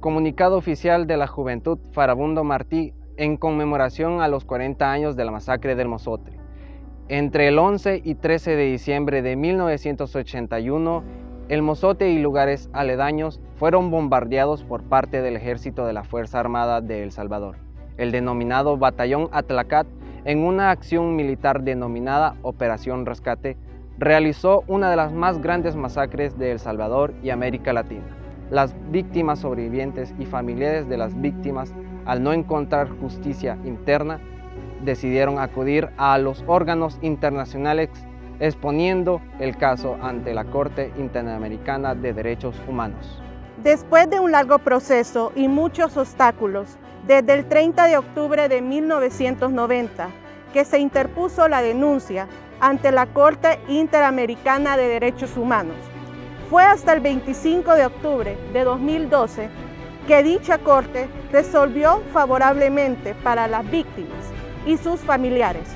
Comunicado oficial de la Juventud Farabundo Martí en conmemoración a los 40 años de la masacre del Mozote. Entre el 11 y 13 de diciembre de 1981, el Mozote y lugares aledaños fueron bombardeados por parte del ejército de la Fuerza Armada de El Salvador, el denominado Batallón Atlacat, en una acción militar denominada Operación Rescate, realizó una de las más grandes masacres de El Salvador y América Latina. Las víctimas sobrevivientes y familiares de las víctimas, al no encontrar justicia interna, decidieron acudir a los órganos internacionales exponiendo el caso ante la Corte Interamericana de Derechos Humanos. Después de un largo proceso y muchos obstáculos, desde el 30 de octubre de 1990, que se interpuso la denuncia ante la Corte Interamericana de Derechos Humanos, fue hasta el 25 de octubre de 2012 que dicha Corte resolvió favorablemente para las víctimas y sus familiares,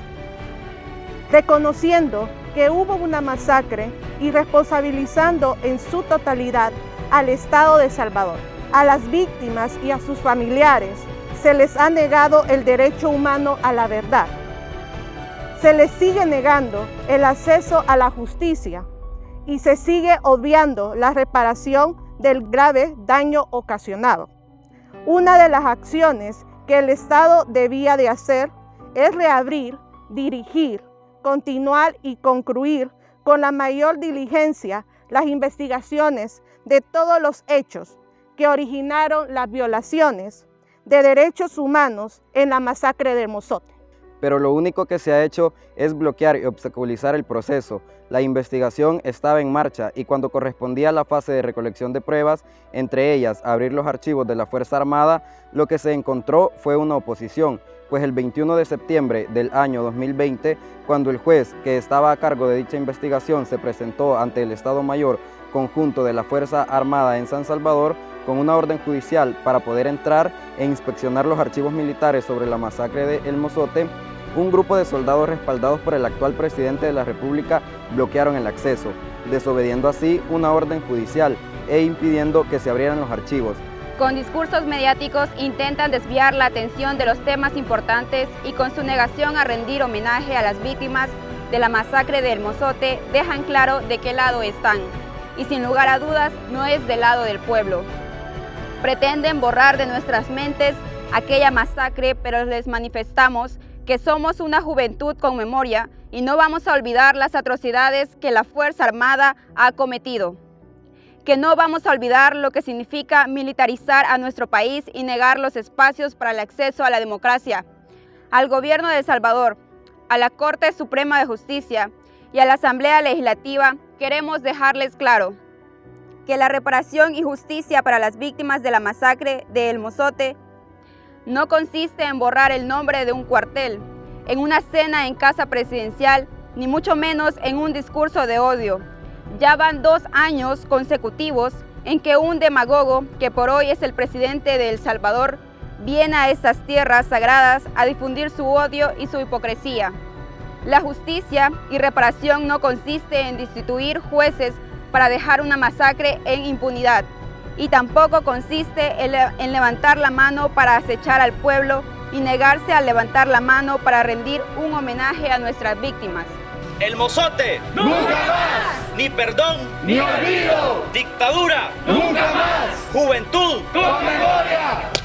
reconociendo que hubo una masacre y responsabilizando en su totalidad al Estado de Salvador. A las víctimas y a sus familiares se les ha negado el derecho humano a la verdad. Se les sigue negando el acceso a la justicia y se sigue obviando la reparación del grave daño ocasionado. Una de las acciones que el Estado debía de hacer es reabrir, dirigir, continuar y concluir con la mayor diligencia las investigaciones de todos los hechos que originaron las violaciones de derechos humanos en la masacre de Mozote. Pero lo único que se ha hecho es bloquear y obstaculizar el proceso. La investigación estaba en marcha y cuando correspondía a la fase de recolección de pruebas, entre ellas abrir los archivos de la Fuerza Armada, lo que se encontró fue una oposición, pues el 21 de septiembre del año 2020, cuando el juez que estaba a cargo de dicha investigación se presentó ante el Estado Mayor conjunto de la Fuerza Armada en San Salvador con una orden judicial para poder entrar e inspeccionar los archivos militares sobre la masacre de El Mozote, un grupo de soldados respaldados por el actual presidente de la República bloquearon el acceso, desobediendo así una orden judicial e impidiendo que se abrieran los archivos, con discursos mediáticos intentan desviar la atención de los temas importantes y con su negación a rendir homenaje a las víctimas de la masacre del Mozote dejan claro de qué lado están y sin lugar a dudas no es del lado del pueblo. Pretenden borrar de nuestras mentes aquella masacre pero les manifestamos que somos una juventud con memoria y no vamos a olvidar las atrocidades que la Fuerza Armada ha cometido que no vamos a olvidar lo que significa militarizar a nuestro país y negar los espacios para el acceso a la democracia. Al gobierno de El Salvador, a la Corte Suprema de Justicia y a la Asamblea Legislativa queremos dejarles claro que la reparación y justicia para las víctimas de la masacre de El Mozote no consiste en borrar el nombre de un cuartel, en una cena en casa presidencial, ni mucho menos en un discurso de odio, ya van dos años consecutivos en que un demagogo, que por hoy es el presidente de El Salvador, viene a estas tierras sagradas a difundir su odio y su hipocresía. La justicia y reparación no consiste en destituir jueces para dejar una masacre en impunidad y tampoco consiste en levantar la mano para acechar al pueblo y negarse a levantar la mano para rendir un homenaje a nuestras víctimas. El mozote. Nunca más. Ni perdón. Ni olvido. Dictadura. Nunca más. Juventud. Con